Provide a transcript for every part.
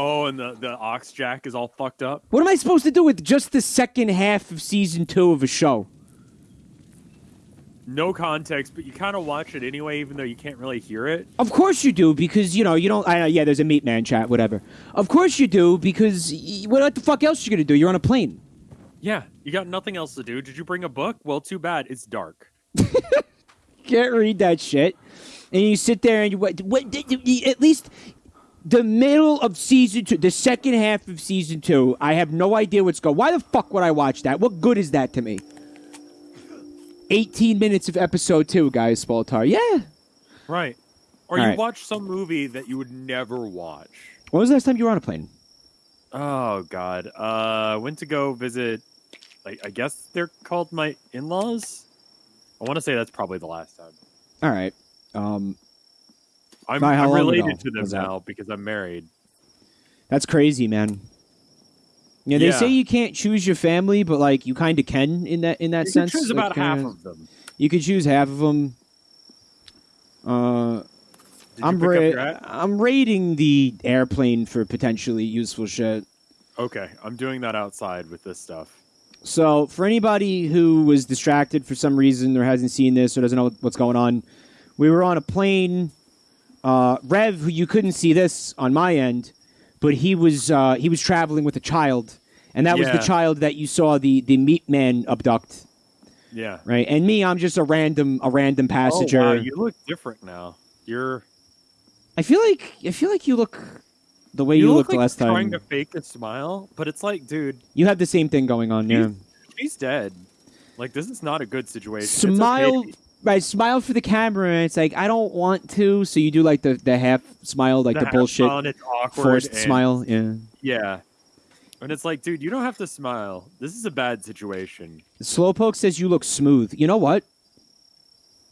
Oh, and the the aux jack is all fucked up. What am I supposed to do with just the second half of season two of a show? No context, but you kind of watch it anyway, even though you can't really hear it. Of course you do, because you know you don't. I, know, yeah, there's a meat man chat, whatever. Of course you do, because y- what the fuck else are you gonna do? You're on a plane. Yeah, you got nothing else to do. Did you bring a book? Well, too bad. It's dark. Can't read that shit, and you sit there and you wait, what at least the middle of season two, the second half of season two. I have no idea what's going. Why the fuck would I watch that? What good is that to me? 18 minutes of episode two, guys, Spaltar. Yeah. Right. Or All you right. watch some movie that you would never watch. When was the last time you were on a plane? Oh God. Uh, went to go visit. Like, I guess they're called my in-laws. I want to say that's probably the last time. All right. Um, I'm, By I'm related to them now because I'm married. that's crazy, man. Yeah, they Yeah. say you can't choose your family, but like you kind of can in that in that You sense. can choose like, about half of them. You could choose half of them. Uh, I'm ra- I'm rating the airplane for potentially useful shit. Okay, I'm doing that outside with this stuff. So, for anybody who was distracted for some reason or hasn't seen this or doesn't know what's going on, we were on a plane. Uh, Rev, who you couldn't see this on my end, but he was uh, he was traveling with a child, and that was the child that you saw the the meat man abduct, Yeah. right? And me, I'm just a random a random passenger. Oh, wow, you look different now. You're I feel like I feel like you look the way you, you, look looked like last you're trying to fake a smile, but it's like, dude, You have the same thing going on, yeah. She's- she's dead. Like this is not a good situation. Okay Smile, be- right? Smile for the camera, and it's like I don't want to, so you do like the the half smile, like the, half bullshit smile it's awkward forced and- smile. Yeah. Yeah. And it's like, dude, you don't have to smile. This is a bad situation. Slowpoke says you look smooth. You know what?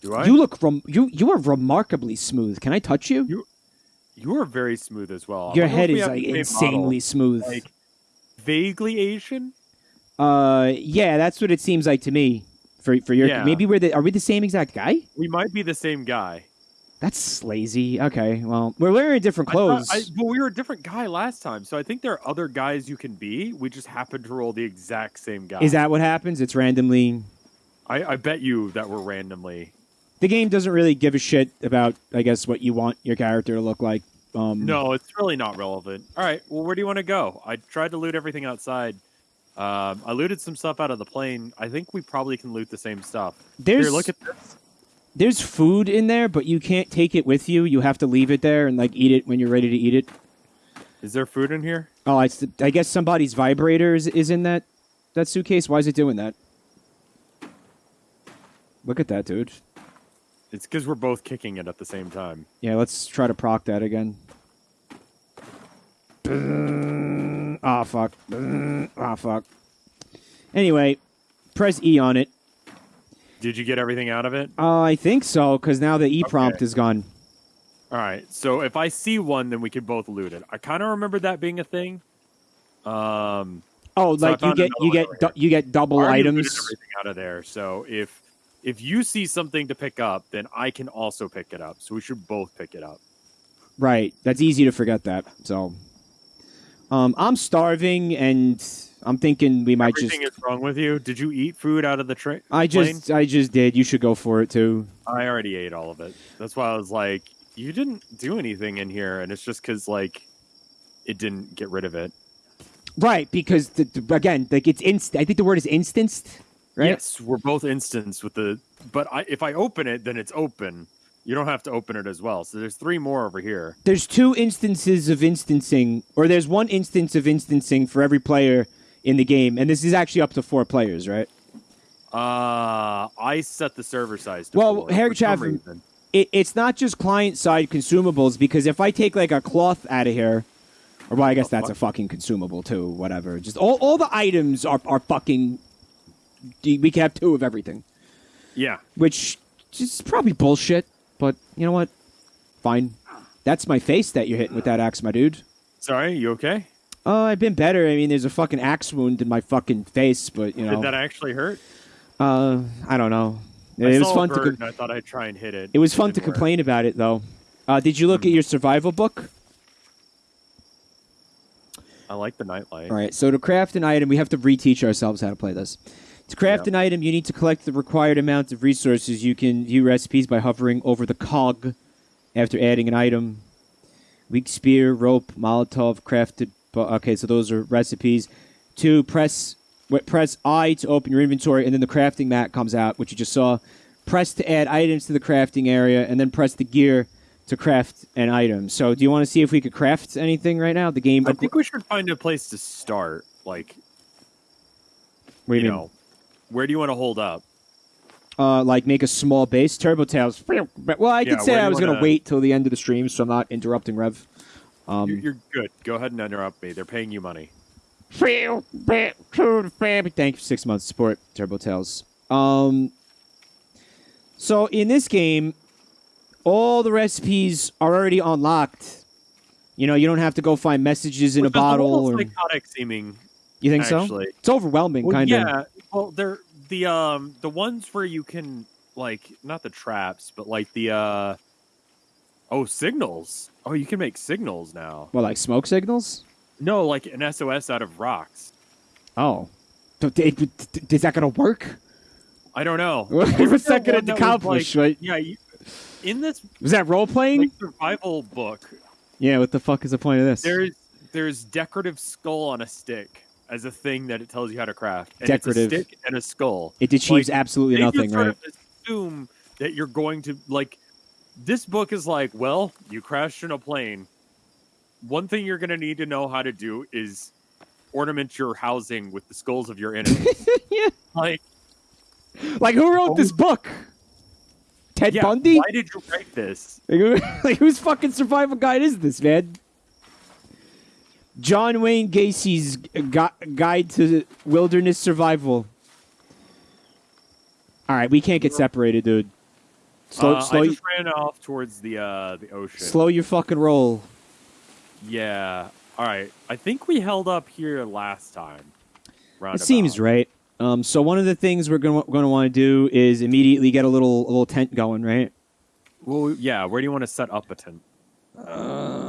Do I? You look rem- you you are remarkably smooth. Can I touch you? You- You are very smooth as well. Your head is like insanely model. smooth. like vaguely Asian. uh, yeah, that's what it seems like to me. For for your Yeah. maybe we're the are we the same exact guy? We might be the same guy. That's lazy. Okay, well we're wearing different I thought- clothes. I, but we were a different guy last time, so I think there are other guys you can be. We just happen to roll the exact same guy. Is that what happens? It's randomly. I, I bet you that we're randomly. The game doesn't really give a shit about, I guess, what you want your character to look like. Um, No, it's really not relevant. All right, well, where do you want to go? I tried to loot everything outside. Um, I looted some stuff out of the plane. I think we probably can loot the same stuff. There's Here, look at this. there's food in there, but you can't take it with you. You have to leave it there and like eat it when you're ready to eat it. Is there food in here? Oh, it's I guess somebody's vibrator is, is in that that suitcase. Why is it doing that? Look at that, dude. It's because we're both kicking it at the same time. Yeah, let's try to proc that again. Ah, fuck. Ah, fuck. Anyway, press E on it. Did you get everything out of it? Uh, I think so, because now the E prompt Okay. is gone. All right. So if I see one, then we can both loot it. I kind of remember that being a thing. Um, Oh, So like you get you get du- you get double I items. everything out of there. So if if you see something to pick up, then I can also pick it up. So we should both pick it up. Right. That's easy to forget that. So, um, I'm starving, and I'm thinking we might Everything just. is wrong with you. Did you eat food out of the train? I just I just did. You should go for it too. I already ate all of it. That's why I was like, you didn't do anything in here, and it's just because like it didn't get rid of it. Right, because the, the- again, like it's inst. I think the word is instanced. Right. Yes, we're both instanced with the. But I, if I open it, then it's open. You don't have to open it as well. So there's three more over here. There's two instances of instancing, or there's one instance of instancing for every player in the game, and this is actually up to four players, right? Uh, I set the server size. To Well, four Herrick for some Chaffin- it, it's not just client side consumables because if I take like a cloth out of here, or well, I guess that's a fucking consumable too. Whatever. Just all, all the items are are fucking. We can have two of everything, Yeah, which is probably bullshit. But you know what? Fine. That's my face that you're hitting with that axe, my dude. sorry. You okay? Oh, I've been better. I mean, there's a fucking axe wound in my fucking face, but you know, Did that actually hurt? uh, I don't know. I It was fun to. com- I thought I'd try and hit it. It was fun to work. complain about it, though. Uh, did you look Hmm. at your survival book? I like the nightlight. All right, so to craft an item, we have to reteach ourselves how to play this. To craft Yep. an item, you need to collect the required amount of resources. You can view recipes by hovering over the cog after adding an item. Weak spear, rope, Molotov, crafted. bu- Okay, so those are recipes. Two, press press I to open your inventory, and then the crafting mat comes out, which you just saw. Press to add items to the crafting area, and then press the gear to craft an item. So, do you want to see if we could craft anything right now? The game. I think we should find a place to start. Like, What do you you mean? know, where do you want to hold up? uh, like make a small base. Turbo Tails. Well, I Yeah, did say I was going to wait till the end of the stream, so I'm not interrupting Rev. Um, You're, you're good. Go ahead and interrupt me. They're paying you money. Thank you for six months support, Turbo Tails. Um, so in this game, all the recipes are already unlocked. You know, you don't have to go find messages in Which a bottle. almost Or, psychotic seeming. you think so? actually. It's overwhelming, Well, kind of. yeah. Well, they're the um the ones where you can like not the traps, but like the uh oh signals. Oh, you can make signals now. Well, like smoke signals. No, like an SOS out of rocks. Oh, d- d- d- is that going to work? I don't know. What's that there going one to accomplish? like- right? Yeah, you, in this Was that role playing? like, survival book, Yeah, what the fuck is the point of this? there's there's decorative skull on a stick as a thing that it tells you how to craft. And Decorative. It's a stick and a skull. it achieves like, absolutely nothing, right? assume that you're going to like this book is like well you crashed in a plane one thing you're going to need to know how to do is ornament your housing with the skulls of your enemies yeah. like Like, who wrote this oh. book? Ted yeah Bundy? why did you write this like, whose fucking survival guide is this, man? John Wayne Gacy's gu- guide to wilderness survival. All right, we can't get separated, dude. Slow, uh, slow, i just ran off towards the uh the ocean slow your fucking roll. yeah all right i think we held up here last time It seems right. Um, so one of the things we're going to want to do is immediately get a little a little tent going, right? well yeah where do you want to set up a tent Uh,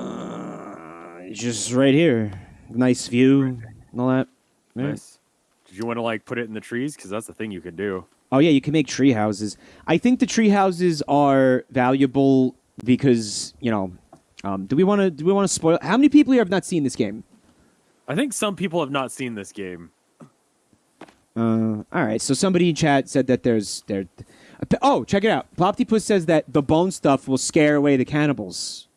just right here. Nice view and all that. Yeah. nice did you want to like put it in the trees because that's the thing you can do Oh yeah, you can make tree houses. I think the tree houses are valuable because you know. Um, do we want to? Do we want to spoil? How many people here have not seen this game? I think some people have not seen this game. Uh, all right. So somebody in chat said that there's there. Oh, check it out. Ploptipus says that the bone stuff will scare away the cannibals.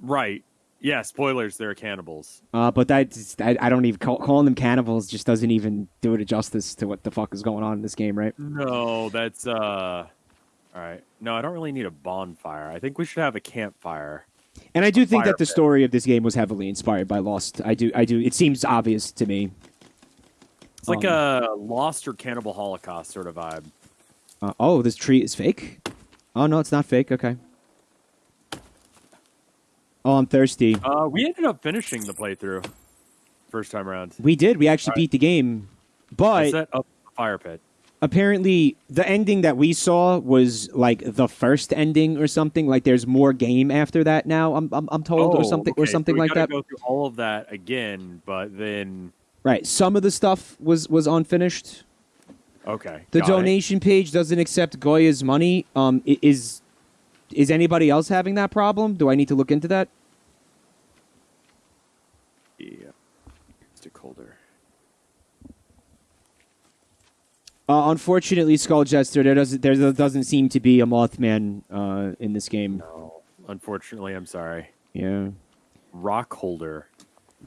Right. Yeah, spoilers, they're cannibals. Uh, but that I, I don't even call, calling them cannibals just doesn't even do it a justice to what the fuck is going on in this game, right? No, that's uh all right. No, I don't really need a bonfire. I think we should have a campfire. And I do think that the pit. story of this game was heavily inspired by Lost. I do. I do. It seems obvious to me. It's like Um, a Lost or Cannibal Holocaust sort of vibe. Uh, oh, this tree is fake. Oh no, it's not fake. Okay. Oh, I'm thirsty. Uh, we ended up finishing the playthrough first time around. We did. We actually Alright. beat the game, I but set up a fire pit. apparently the ending that we saw was like the first ending or something. Like there's more game after that now. I'm I'm, I'm told or Oh, something okay, or something we like that. Go through all of that again, but then Right. Some of the stuff was was unfinished. okay. The got it. donation page doesn't accept Goya's money. Um, i- is is anybody else having that problem? Do I need to look into that? Yeah. Stick holder. Uh, unfortunately, Skull Jester, there doesn't there doesn't seem to be a Mothman uh, in this game. No, unfortunately, I'm sorry. Yeah, Rock holder.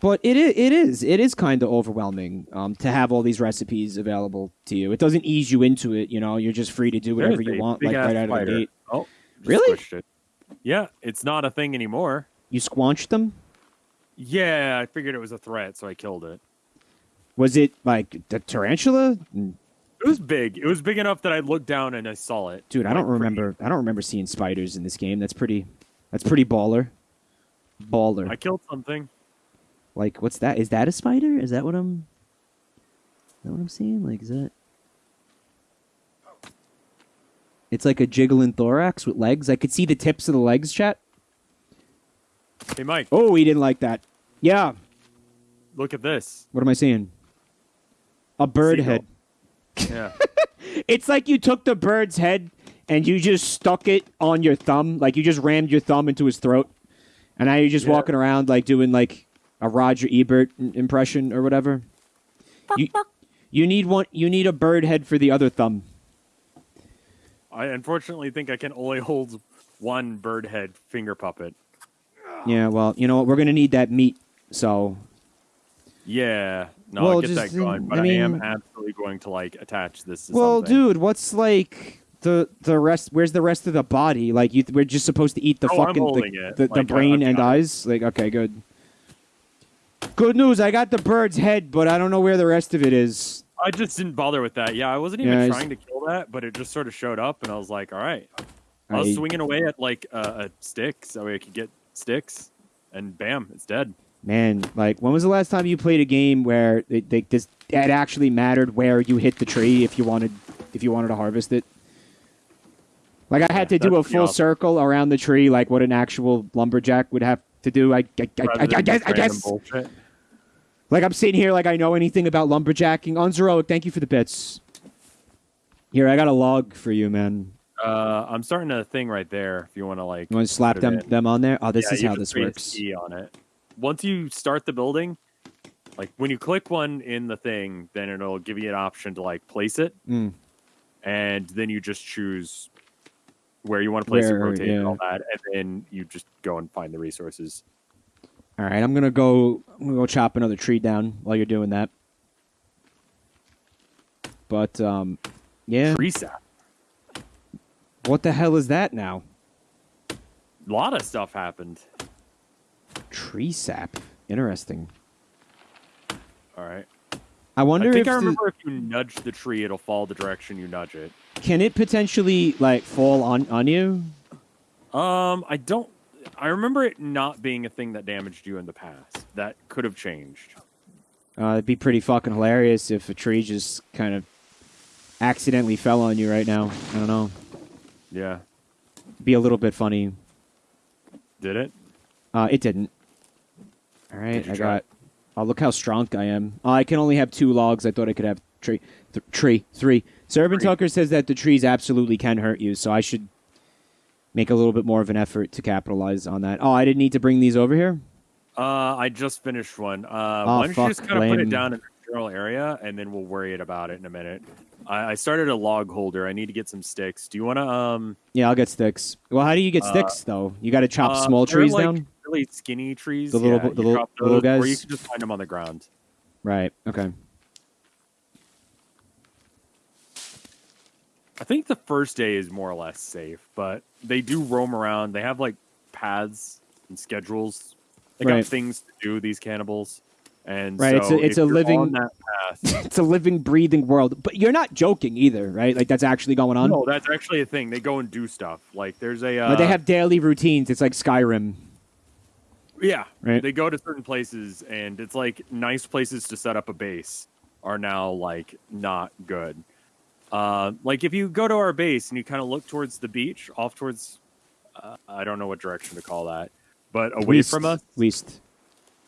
but it is it is it is kind of overwhelming um, to have all these recipes available to you. It doesn't ease you into it. You know, you're just free to do whatever you want, like right out of the gate. Oh, Really? it. Yeah, it's not a thing anymore. You squanched them. Yeah, I figured it was a threat, so I killed it. Was it like the tarantula? It was big. It was big enough that I looked down and I saw it. Dude, I don't pretty- remember. I don't remember seeing spiders in this game. That's pretty. That's pretty baller. Baller. I killed something. Like, what's that? Is that a spider? Is that what I'm? Is that what I'm seeing? Like, is that? It's like a jiggling thorax with legs. I could see the tips of the legs. Chat. Hey, Mike. Oh, he didn't like that. Yeah. look at this. What am I seeing? A bird Seagull. head. Yeah. It's like you took the bird's head and you just stuck it on your thumb, like you just rammed your thumb into his throat, and now you're just Yeah. walking around like doing like a Roger Ebert impression or whatever. You, you need one. You need a bird head for the other thumb. I unfortunately think I can only hold one bird head finger puppet. Yeah, well, you know what? We're gonna need that meat. So Yeah. No, Well, I'll get just, that going. But I I, am absolutely going to like attach this to Well, something. dude, what's like the the rest? Where's the rest of the body? Like you, we're just supposed to eat the Oh, fucking the, the, the Like, I- brain and eyes. Like okay, good. Good news. I got the bird's head, but I don't know where the rest of it is. I just didn't bother with that. Yeah, I wasn't even Yeah, trying to kill that, but it just sort of showed up, and I was like, all right. I was I- swinging away at like a, a stick so I could get sticks, and bam, it's dead. Man, like when was the last time you played a game where it, they, this it actually mattered where you hit the tree if you wanted if you wanted to harvest it? Like I had Yeah, to do a full awesome. circle around the tree, like what an actual lumberjack would have to do. I, I, I, I, I guess, I guess. bullshit. Like I'm sitting here like I know anything about lumberjacking. Unzeroic, thank you for the bits. Here, I got a log for you, man. Uh, I'm starting a thing right there. If you want to like, You want to slap them them on there? Oh, this Yeah, is how this works. E on it. Once you start the building, like when you click one in the thing, then it'll give you an option to like place it, Mm. and then you just choose where you want to place it, rotate it, and all that, and then you just go and find the resources. All right, I'm gonna go. I'm gonna go chop another tree down while you're doing that. But um, yeah. Tree sap. What the hell is that now? A lot of stuff happened. Tree sap. Interesting. All right. I wonder I think if I the- remember if you nudge the tree, it'll fall the direction you nudge it. can it potentially like fall on on you? Um, I don't. I remember it not being a thing that damaged you in the past. That could have changed. Uh, it'd be pretty fucking hilarious if a tree just kind of accidentally fell on you right now. I don't know. Yeah. Be a little bit funny. Did it? Uh, it didn't. All right, Did I got. Oh, look how strong I am. Oh, I can only have two logs. I thought I could have tree, th- tree, three. So Urban. Tucker says that the trees absolutely can hurt you. So I should make a little bit more of an effort to capitalize on that. Oh, I didn't need to bring these over here. Uh, I just finished one. Uh, Oh, why don't fuck, you just kind of put it down in the general area, and then we'll worry about it in a minute. I, I started a log holder. I need to get some sticks. Do you want to? Um, Yeah, I'll get sticks. Well, how do you get Uh, sticks though? You got to chop uh, small trees like, down. Really skinny trees. The little- yeah, the little- little those, or you can just find them on the ground. Right. Okay. I think the first day is more or less safe, but they do roam around. They have like paths and schedules. They Right. got things to do. These cannibals, and Right, it's a- it's a living- that path. it's a living, breathing world. But you're not joking either, right? Like that's actually going on. no, that's actually a thing. They go and do stuff. Like there's a uh, But they have daily routines. It's like Skyrim. Yeah, Right. They go to certain places, and it's like nice places to set up a base are now like not good. Uh, like if you go to our base and you kind of look towards the beach, off towards, uh, I don't know what direction to call that, but away Least- from us, Least.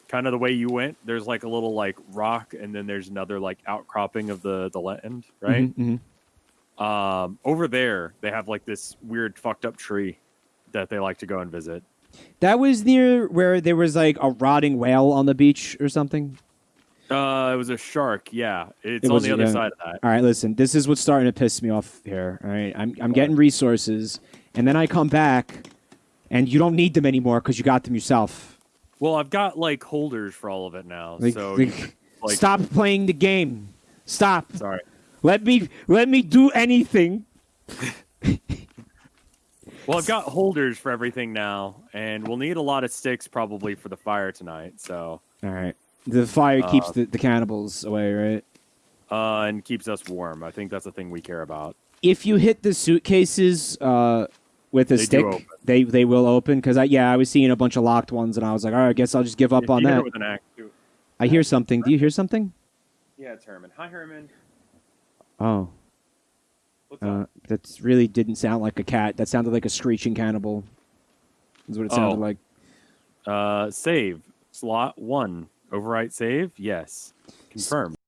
kind of the way you went. There's like a little like rock, and then there's another like outcropping of the the land, right? Mhm, mhm. Um, over there, they have like this weird fucked up tree that they like to go and visit. That was near where there was like a rotting whale on the beach or something. Uh, it was a shark. Yeah, it's It on was, the other yeah. side of that. All right, listen. This is what's starting to piss me off here. All right, I'm I'm getting resources, and then I come back, and you don't need them anymore because you got them yourself. Well, I've got like holders for all of it now. Like, so like, can, like, stop playing the game. Stop. Sorry. Let me let me do anything. Well, I've got holders for everything now, and we'll need a lot of sticks probably for the fire tonight. So, All right. The fire keeps Uh, the, the cannibals away, right? uh, and keeps us warm. I think that's the thing we care about. If you hit the suitcases uh, with a They stick, they they will open. Because I yeah, I was seeing a bunch of locked ones, and I was like, all right, I guess I'll just give up If on you hit that. with an axe, too. I hear something. Do you hear something? Yeah, it's Herman. Hi, Herman. Oh, uh, that really didn't sound like a cat. That sounded like a screeching cannibal. Is what it sounded Oh. like. Uh, save slot one. Overwrite save? Yes. Confirm.